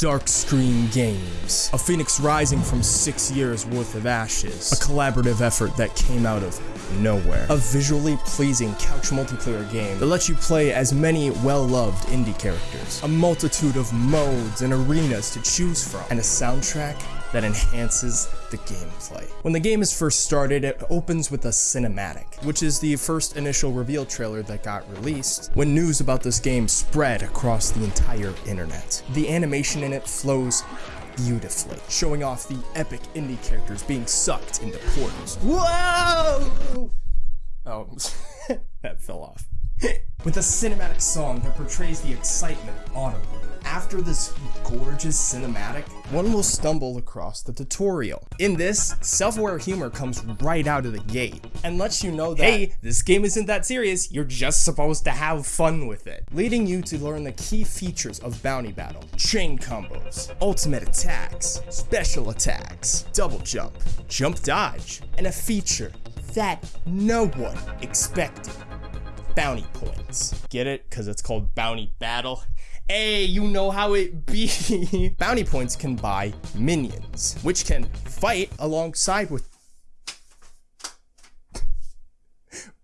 Dark Screen Games, a phoenix rising from six years worth of ashes, a collaborative effort that came out of nowhere, a visually pleasing couch multiplayer game that lets you play as many well-loved indie characters, a multitude of modes and arenas to choose from, and a soundtrack that enhances the gameplay. When the game is first started, it opens with a cinematic, which is the first initial reveal trailer that got released when news about this game spread across the entire internet. The animation in it flows beautifully, showing off the epic indie characters being sucked into portals. Whoa! Oh, that fell off. With a cinematic song that portrays the excitement audibly. After this gorgeous cinematic, one will stumble across the tutorial. In this, self-aware humor comes right out of the gate and lets you know that, hey, this game isn't that serious, you're just supposed to have fun with it. Leading you to learn the key features of Bounty Battle, chain combos, ultimate attacks, special attacks, double jump, jump dodge, and a feature that no one expected bounty points. Get it? Because it's called Bounty Battle. Hey, you know how it be. bounty points can buy minions, which can fight alongside with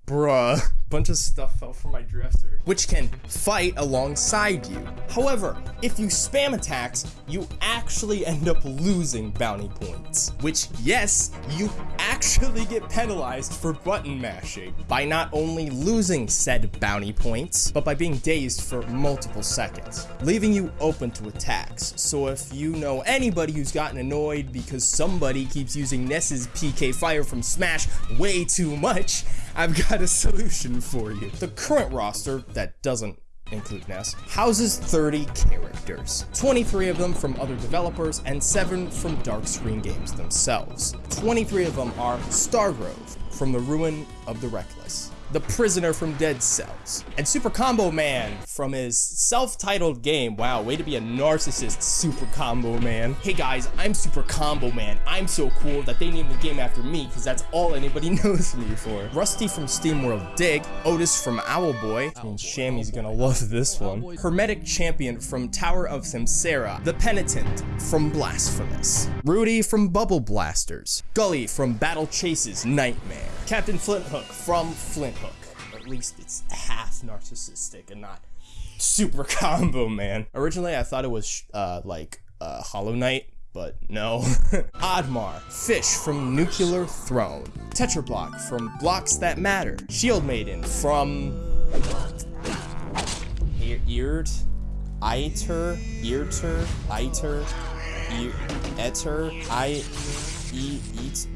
Bruh. Bunch of stuff fell from my dresser. Which can fight alongside you. However, if you spam attacks, you actually end up losing bounty points. Which, yes, you actually get penalized for button mashing. By not only losing said bounty points, but by being dazed for multiple seconds. Leaving you open to attacks. So if you know anybody who's gotten annoyed because somebody keeps using Ness's PK Fire from Smash way too much, I've got a solution for you. The current roster, that doesn't include Ness, houses 30 characters, 23 of them from other developers and 7 from Dark Screen Games themselves. 23 of them are Stargrove from the Ruin of the Reckless, the Prisoner from Dead Cells, and Super Combo Man from his self-titled game. Wow, way to be a narcissist, Super Combo Man. Hey guys, I'm Super Combo Man. I'm so cool that they named the game after me because that's all anybody knows me for. Rusty from SteamWorld Dig, Otus from Owlboy, I mean, Shammy's gonna love this one. Hermetic Champion from Tower of Samsara, The Penitent from Blasphemous, Rudy from Bubble Blasters, Gully from Battle Chase's Nightmare, Captain Flinthook from Flint Hook. At least it's half narcissistic and not super combo, man. Originally, I thought it was uh, like uh, Hollow Knight, but no. Oddmar, Fish from Nuclear Throne, Tetrobot from Blocks That Matter, Shield Maiden from Eared, Iter, Earter, Iter, Ear, Eter, I. E eats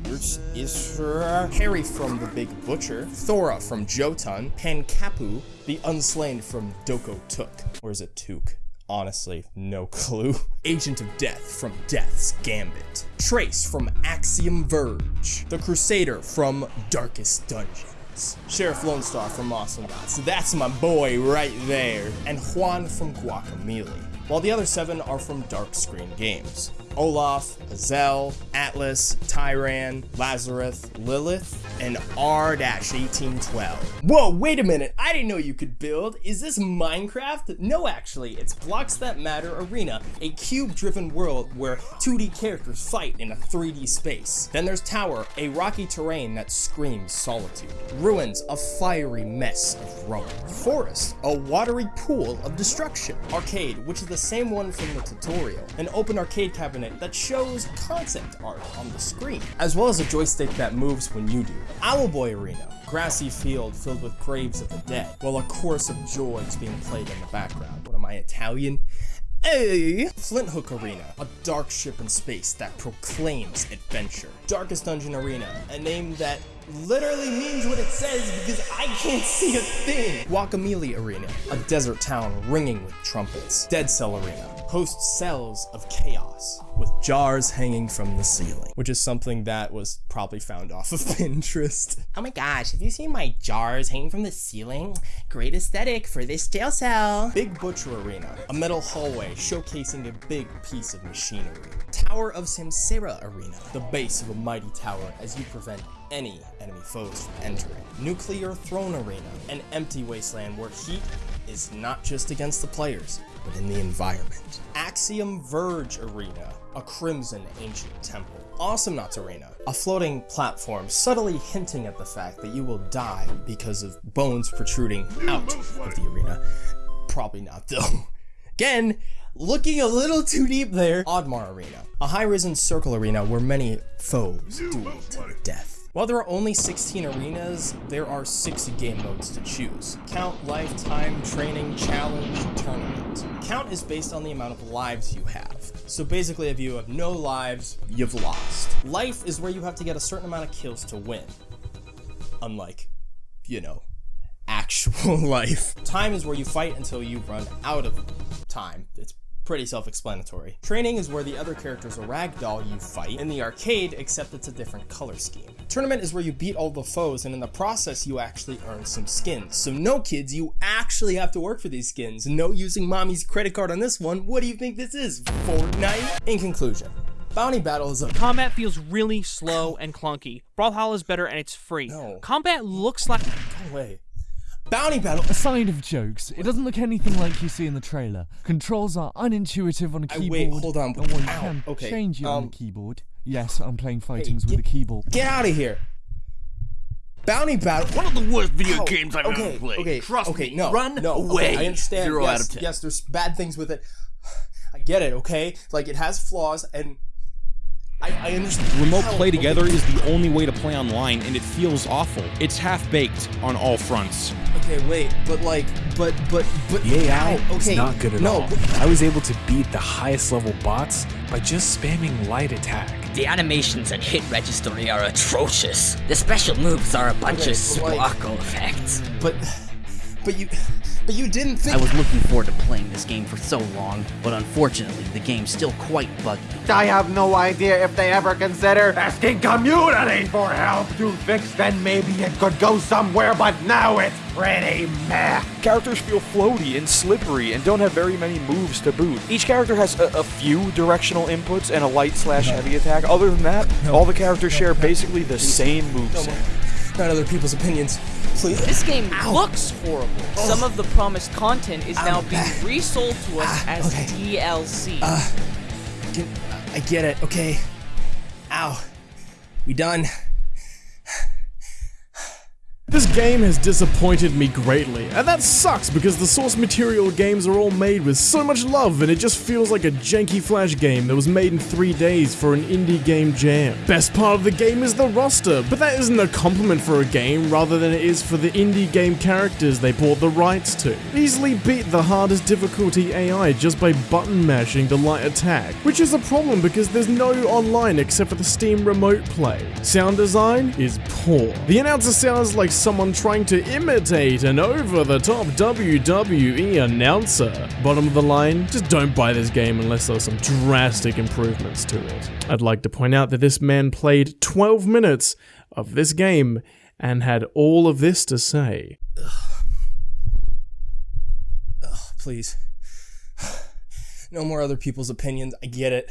Isra, Harry from the Big Butcher, Thora from Jotun, Pankapu, the Unslain from Doko Took. Or is it Took? Honestly, no clue. Agent of Death from Death's Gambit. Trace from Axiom Verge. The Crusader from Darkest Dungeons. Sheriff Lone Star from Awesomenauts. That's my boy right there. And Juan from Guacamelee. While the other seven are from Dark Screen Games. Olaf, Azel, Atlas, Tyran, Lazarus, Lilith, and R-1812. Whoa, wait a minute, I didn't know you could build. Is this Minecraft? No, actually, it's Blocks That Matter Arena, a cube-driven world where 2D characters fight in a 3D space. Then there's Tower, a rocky terrain that screams solitude. Ruins, a fiery mess of ruin. Forest, a watery pool of destruction. Arcade, which is the same one from the tutorial. An open arcade cabinet that shows concept art on the screen, as well as a joystick that moves when you do. Owlboy Arena, grassy field filled with graves of the dead, while a chorus of joy is being played in the background. What am I, Italian? Hey! Flinthook Arena, a dark ship in space that proclaims adventure. Darkest Dungeon Arena, a name that literally means what it says because I can't see a thing. Guacamelee Arena, a desert town ringing with trumpets. Dead Cell Arena, hosts cells of chaos with jars hanging from the ceiling, which is something that was probably found off of Pinterest. Oh my gosh, have you seen my jars hanging from the ceiling? Great aesthetic for this jail cell. Big Butcher Arena, a metal hallway showcasing a big piece of machinery. Tower of Samsara Arena, the base of a mighty tower as you prevent any enemy foes from entering. Nuclear Throne Arena, an empty wasteland where heat is not just against the players, but in the environment. Axiom Verge Arena, a crimson ancient temple. Awesome Awesomenauts Arena, a floating platform subtly hinting at the fact that you will die because of bones protruding out of the arena. Probably not though. Again, looking a little too deep there. Oddmar Arena, a high-risen circle arena where many foes duel to death. While there are only 16 arenas, there are 6 game modes to choose. Count, Lifetime, Training, Challenge, Tournament. Count is based on the amount of lives you have. So basically if you have no lives, you've lost. Life is where you have to get a certain amount of kills to win. Unlike, you know, actual life. Time is where you fight until you run out of time. It's pretty self-explanatory. Training is where the other characters are ragdoll you fight in the arcade, except it's a different color scheme. Tournament is where you beat all the foes, and in the process, you actually earn some skins. So no kids, you actually have to work for these skins. No using mommy's credit card on this one. What do you think this is, Fortnite? In conclusion, Bounty Battle is a- Combat feels really slow and clunky. Brawlhalla is better and it's free. No. Combat looks like Go away. Bounty Battle- Aside of jokes, it doesn't look anything like you see in the trailer. Controls are unintuitive on a keyboard. wait, hold on, and while you ow, can okay, change it on um, the keyboard. Yes, I'm playing fightings with get- a keyboard. Get out of here. Bounty Battle- One of the worst video Ow, games I've okay, ever played. Okay, Trust okay, me. no, Run no, away. Okay, I understand. Zero yes, out of ten. Yes, there's bad things with it. I get it. Okay, like it has flaws, and I, I understand. Remote Hell, play okay. together is the only way to play online, and it feels awful. It's half baked on all fronts. Okay, wait, but like, but but but The AI ow, is okay, not good at no, all. but- I was able to beat the highest level bots by just spamming light attack. The animations and hit registry are atrocious. The special moves are a bunch Okay, of but like- effects. but but you but you didn't think. I was looking forward to playing this game for so long, but unfortunately, the game's still quite buggy. I have no idea if they ever consider asking community for help to fix then maybe it could go somewhere, but now it's pretty meh. Characters feel floaty and slippery and don't have very many moves to boot. Each character has a, a few directional inputs and a light slash heavy attack. Other than that, all the characters share basically the same moveset. not other people's opinions, please. this game looks horrible. Some of the promised content is now being back. resold to us Ah, as okay. DLC. Can- I get it. Okay. Ow. We done. This game has disappointed me greatly, and that sucks because the source material games are all made with so much love and it just feels like a janky flash game that was made in three days for an indie game jam. Best part of the game is the roster, but that isn't a compliment for a game rather than it is for the indie game characters they bought the rights to. Easily beat the hardest difficulty AI just by button mashing the light attack, which is a problem because there's no online except for the Steam Remote Play. Sound design is poor. The announcer sounds like someone trying to imitate an over-the-top WWE announcer. Bottom of the line, just don't buy this game unless there's some drastic improvements to it. I'd like to point out that this man played 12 minutes of this game and had all of this to say. Please. No more other people's opinions. I get it.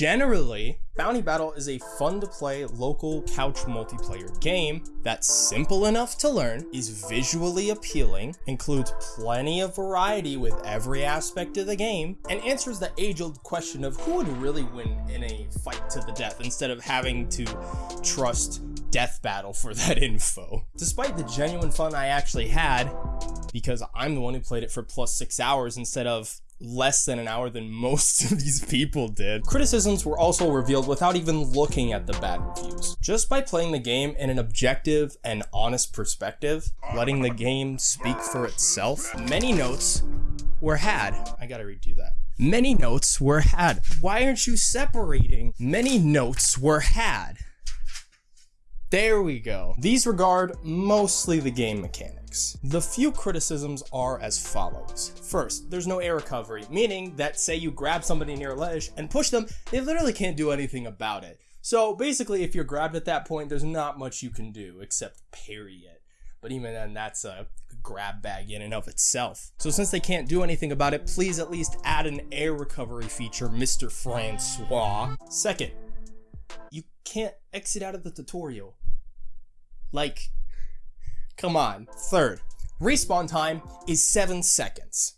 Generally, Bounty Battle is a fun to play local couch multiplayer game that's simple enough to learn, is visually appealing, includes plenty of variety with every aspect of the game, and answers the age-old question of who would really win in a fight to the death instead of having to trust Death Battle for that info. Despite the genuine fun I actually had, because I'm the one who played it for plus six hours instead of less than an hour than most of these people did. Criticisms were also revealed without even looking at the bad reviews. Just by playing the game in an objective and honest perspective, letting the game speak for itself, many notes were had. I gotta redo that. Many notes were had. Why aren't you separating? Many notes were had. There we go. These regard mostly the game mechanics. The few criticisms are as follows. First, there's no air recovery, meaning that say you grab somebody near a ledge and push them, they literally can't do anything about it. So basically, if you're grabbed at that point, there's not much you can do except parry it. But even then, that's a grab bag in and of itself. So since they can't do anything about it, please at least add an air recovery feature, Mr. Francois. Second, you can't exit out of the tutorial. Like, come on. Third, respawn time is 7 seconds.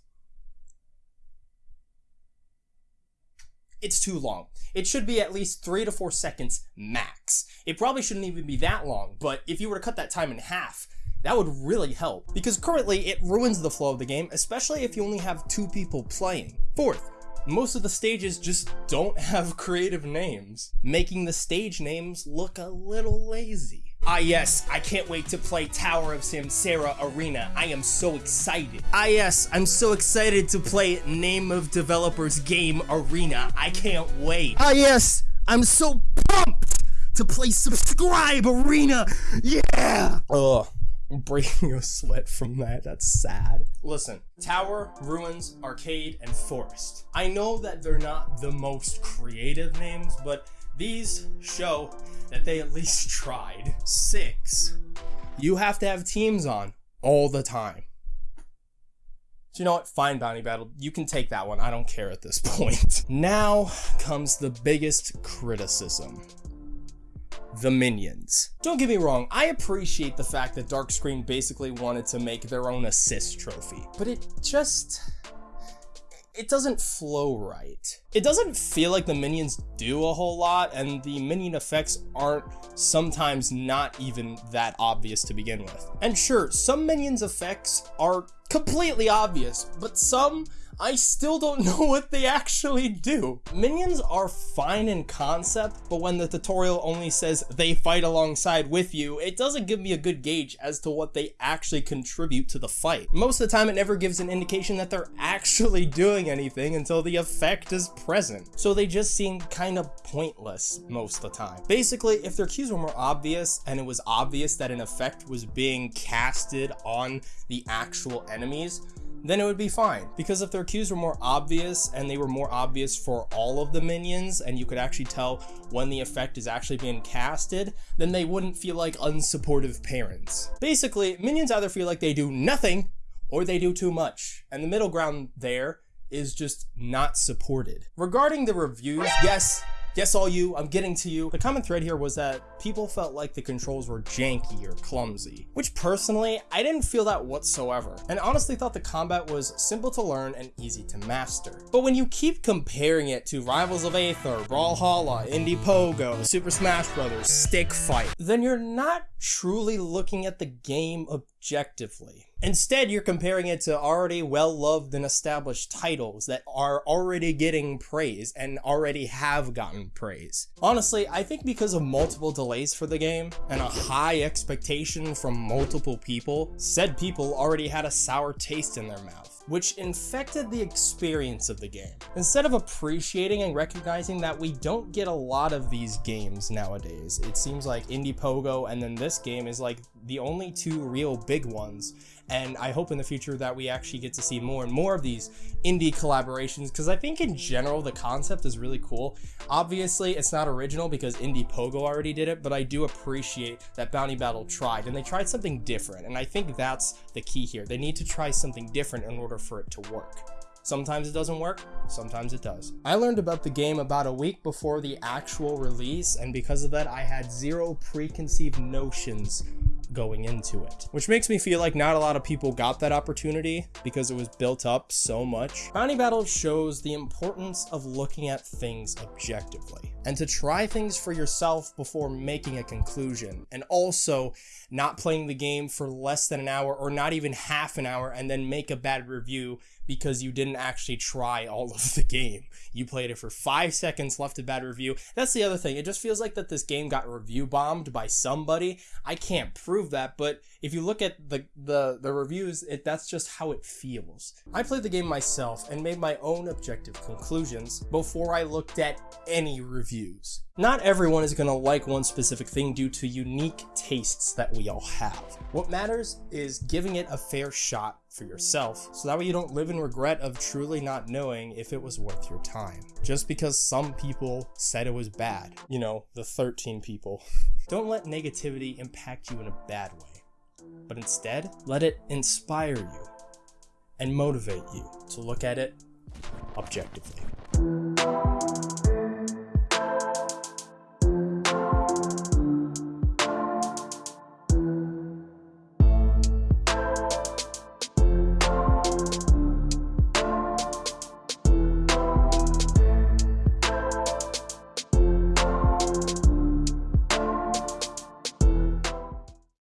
It's too long. It should be at least 3 to 4 seconds max. It probably shouldn't even be that long, but if you were to cut that time in half, that would really help, because currently it ruins the flow of the game, especially if you only have two people playing. Fourth, most of the stages just don't have creative names, making the stage names look a little lazy. Ah yes, I can't wait to play Tower of Samsara Arena. I am so excited. Ah yes, I'm so excited to play Name of Developers Game Arena. I can't wait. Ah yes, I'm so pumped to play Subscribe Arena. Yeah! Ugh. Breaking a sweat from that. That's sad. Listen, Tower, Ruins, Arcade, and Forest. I know that they're not the most creative names, but these show that they at least tried. Six, you have to have teams on all the time. So you know what? Fine, Bounty Battle. You can take that one. I don't care at this point. Now comes the biggest criticism. The minions. Don't get me wrong, I appreciate the fact that Dark Screen basically wanted to make their own assist trophy, but it just it doesn't flow right. It doesn't feel like the minions do a whole lot, and the minion effects aren't sometimes not even that obvious to begin with. And sure, some minions effects are completely obvious, but some I still don't know what they actually do. Minions are fine in concept, but when the tutorial only says they fight alongside with you, it doesn't give me a good gauge as to what they actually contribute to the fight. Most of the time, it never gives an indication that they're actually doing anything until the effect is present. So they just seem kind of pointless most of the time. Basically, if their cues were more obvious and it was obvious that an effect was being casted on the actual enemies, then it would be fine. Because if their cues were more obvious and they were more obvious for all of the minions and you could actually tell when the effect is actually being casted, then they wouldn't feel like unsupportive parents. Basically, minions either feel like they do nothing or they do too much. And the middle ground there is just not supported. Regarding the reviews, yes, Yes, all you, I'm getting to you. The common thread here was that people felt like the controls were janky or clumsy, which personally, I didn't feel that whatsoever, and honestly thought the combat was simple to learn and easy to master. But when you keep comparing it to Rivals of Aether, Brawlhalla, Indie Pogo, Super Smash Bros., Stick Fight, then you're not truly looking at the game objectively. Instead, you're comparing it to already well-loved and established titles that are already getting praise and already have gotten praise. Honestly, I think because of multiple delays for the game and a high expectation from multiple people, said people already had a sour taste in their mouth which infected the experience of the game. Instead of appreciating and recognizing that we don't get a lot of these games nowadays, it seems like Indiepogo and then this game is like the only two real big ones and I hope in the future that we actually get to see more and more of these indie collaborations because I think in general the concept is really cool. Obviously, it's not original because Indiepogo already did it, but I do appreciate that Bounty Battle tried and they tried something different, and I think that's the key here. They need to try something different in order for it to work. Sometimes it doesn't work, sometimes it does. I learned about the game about a week before the actual release, and because of that, I had zero preconceived notions going into it, which makes me feel like not a lot of people got that opportunity because it was built up so much. Bounty Battle shows the importance of looking at things objectively and to try things for yourself before making a conclusion and also not playing the game for less than an hour or not even half an hour and then make a bad review because you didn't actually try all of the game. You played it for five seconds, left a bad review. That's the other thing. It just feels like that this game got review bombed by somebody. I can't prove that, but if you look at the the, the reviews, it that's just how it feels. I played the game myself and made my own objective conclusions before I looked at any reviews. Not everyone is going to like one specific thing due to unique tastes that we all have. What matters is giving it a fair shot for yourself, so that way you don't live in regret of truly not knowing if it was worth your time. Just because some people said it was bad. You know, the 13 people. don't let negativity impact you in a bad way, but instead, let it inspire you and motivate you to look at it objectively.